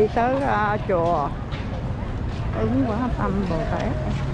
đi tới uh, chùa. Ứng quả tâm bồ tát.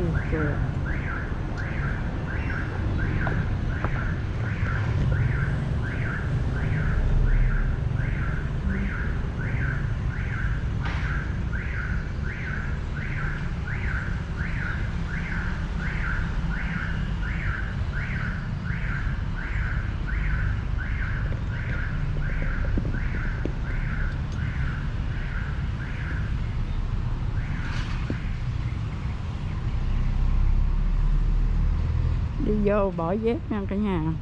Bạn coi chùa đi vô bỏ dép nha cả nhà Đó,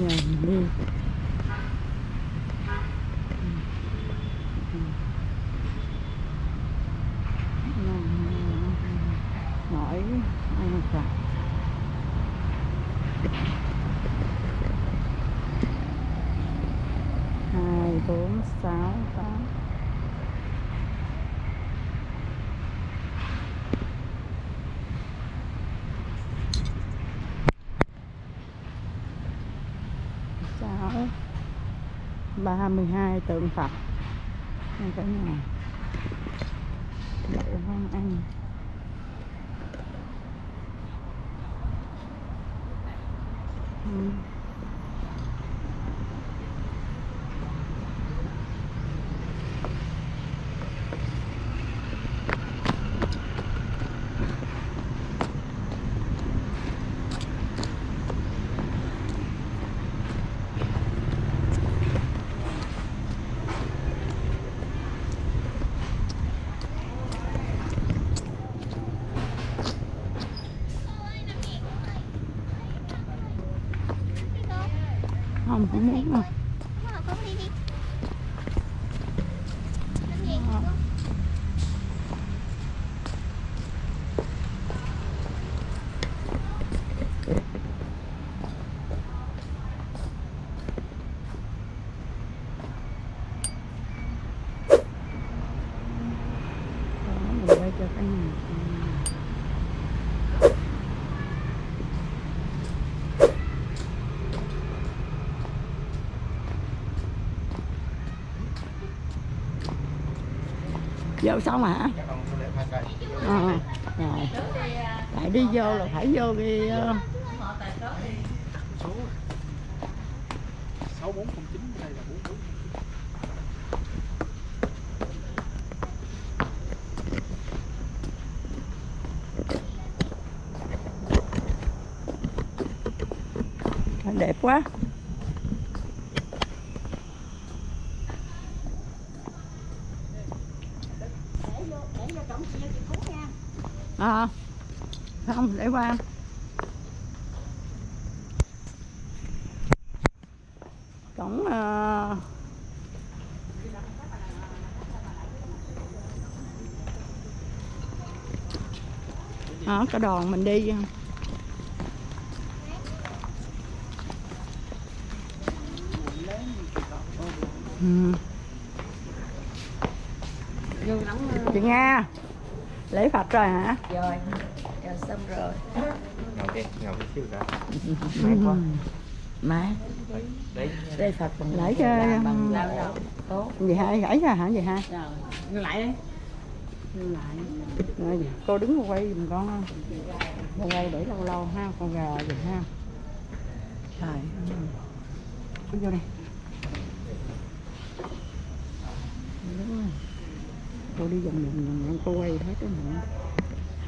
giờ mình đi hỏi ăn Phật hai, bốn, sáu, tám. Sáu, ba mươi hai, tượng Phật. Nha cả nhà để con anh mình cũng muốn mà con đi đi Lên gì Ờ. con? đó mình quay cho cả nhà vô xong hả? Ờ rồi. Tại đi vô là phải vô đi số sáu bốn chín đây là bốn bốn đẹp quá. À, không để qua. Cổng uh, đó cái đoàn mình đi. Ừ. chị nga lễ phật rồi hả? Rồi rồi xong rồi. Ngồi đi ngồi tí xíu đã. Ừ. má đấy. Đây phật bằng Lấy cho- bằng lao động. tốt. Hai? Gãy ra hả? Vậy hai? Rồi lại đi. Lại. Rồi, cô đứng cô quay giùm con con quay để lâu lâu ha con gà giùm ha. Trời vô đây Đúng rồi. Cô đi vòng vòng vòng cô quay hết cái miệng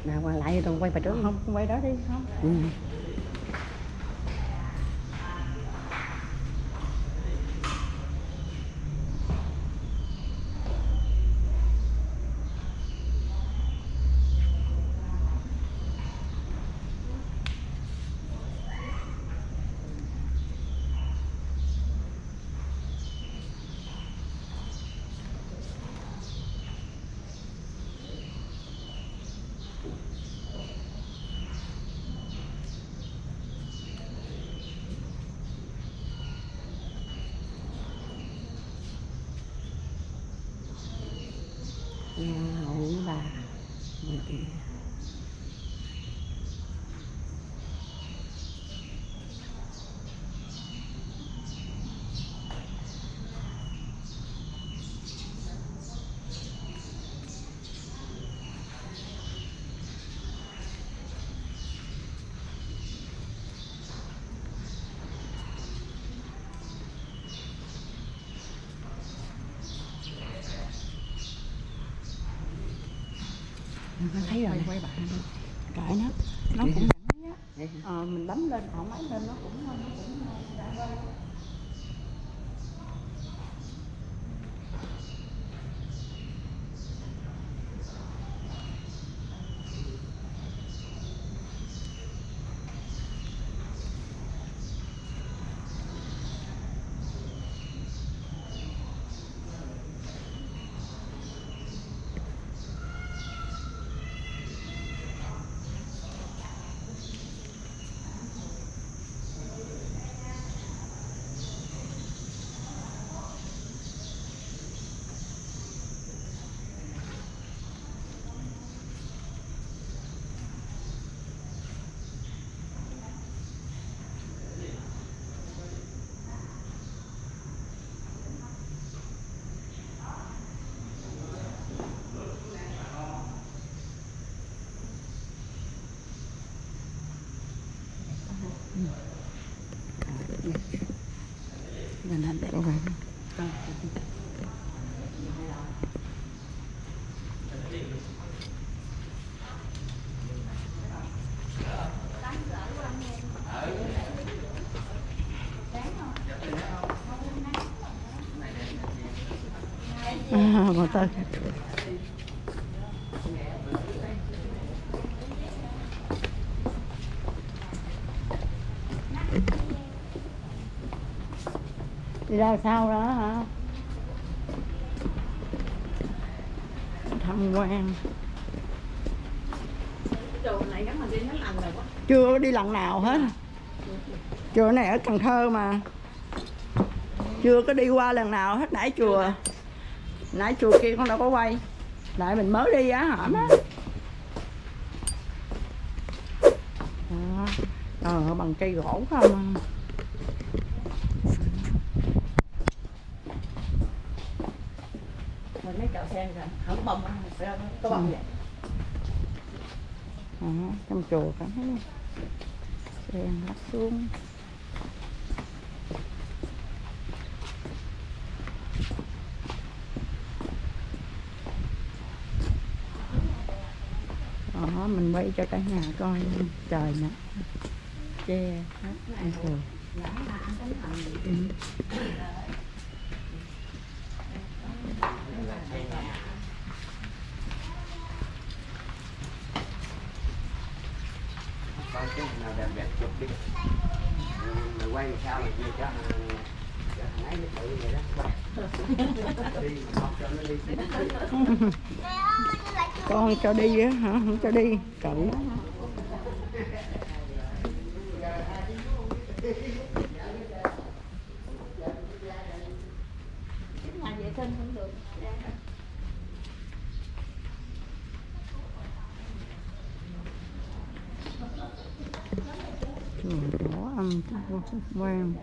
nào qua lại tôi quay bài trước không quay đó đi không. Ừ. nhà hậu bà người kia con thấy rồi quay bạn cãi nó. Nó cũng ờ, mình bấm lên không bấm lên nó cũng nó cũng mình hành đẹp à, mà ta ra sau đó hả? Tham quan này đi lần rồi quá chưa đi lần nào hết. Chùa này ở Cần Thơ mà. Chưa có đi qua lần nào hết, nãy chùa. Nãy chùa kia con đâu có quay. Lại mình mới đi á hả má ờ bằng cây gỗ không à. À. Rồi bông á, có bông vậy Đó, trong chùa cảm thấy sen lắc xuống đó mình quay cho cả nhà coi trời nè che hết ăn coi cái nào đẹp đẹp chụp đi. Mày quay sao mày chia cho cho thằng ấy nó tự vậy đó. Đi học cho nó đi. Mẹ ơi, con cho đi á hả? Không cho đi. Cậu Nhà vệ sinh không được. người đó âm quan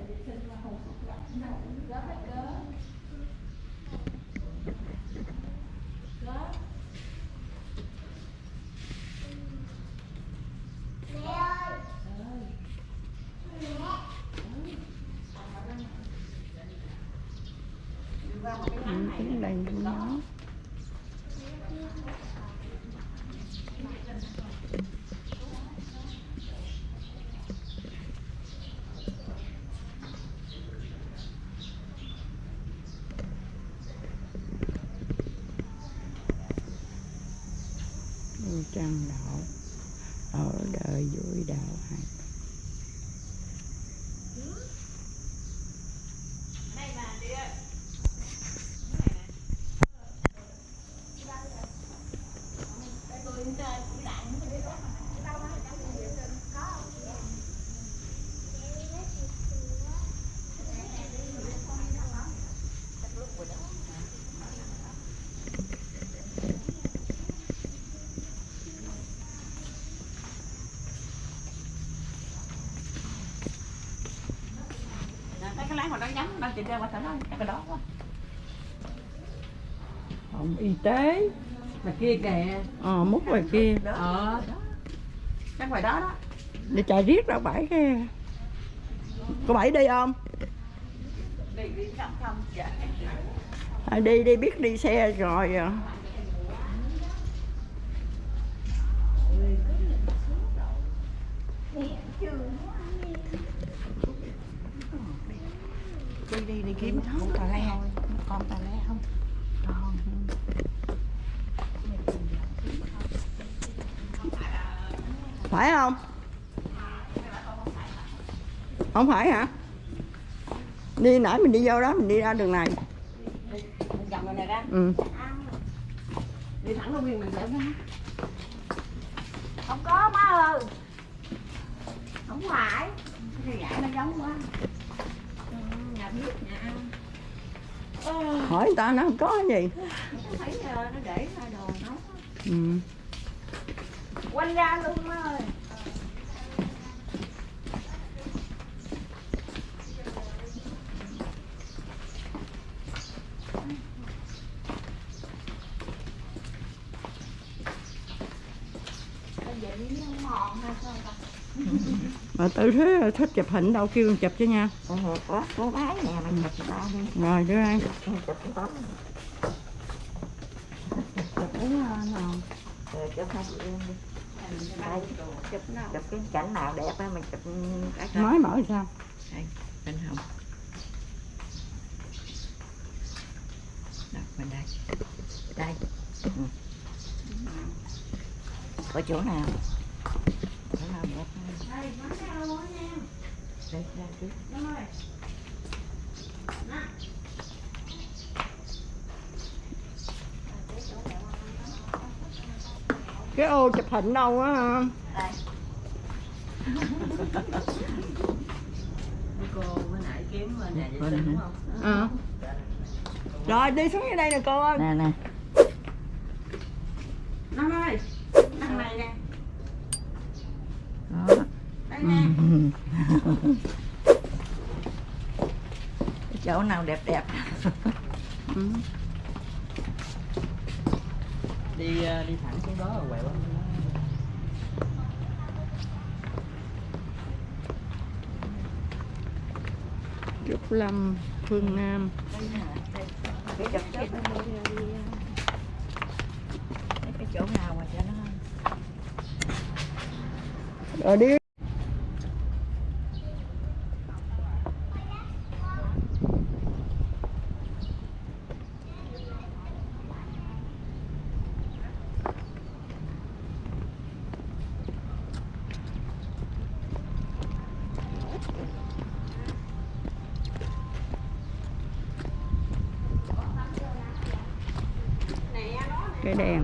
Ừ, tiếng đây nó. Nó nhắm Đang chị ra qua thử nó Cái đó quá phòng y tế Mà kia kìa ờ múc ngoài kia Ờ đó Chắc ngoài đó đó để chạy riết ra bãi cái có bãi đi không Đi đi không không Dạ à, đi đi biết đi xe rồi à. đi đi đi kiếm con tà le. con tà le không? Phải không? Không phải hả? Đi nãy mình đi vô đó mình đi ra đường này. Ừ. Đi thẳng nguyên mình Không có má ơi. Không phải. Cái gãi nó giống quá. Ừ, Nhà biết nhà. Hỏi người ta nó không có gì Thấy ờ, nó để đồ nó. ừ. Quanh ra luôn ơi. Bây giờ đi nó mòn hay sao ta? Tự thế thích chụp hình đâu kêu chụp cho nha Có có bái nè mà chụp ba đi. rồi đưa ăn Chụp tấm. chụp cái. Đây, cảnh nào đẹp á mình chụp nói mở sao Bên hồng. Đó, bên đây. Đây. Ừ. Có chỗ nào? Cái ô chụp hình đâu á hả? cô mới nãy kiếm nhà vệ sinh đúng không? Ờ. Rồi đi xuống dưới đây nè cô ơi. Nè nè. Chỗ nào đẹp đẹp. Ừ. đi ờ, đi thẳng xuống đó rồi quẹo Trúc Lâm Phương Nam. Cái chụp cái cái chỗ nào mà cho nó rồi đi cái đèn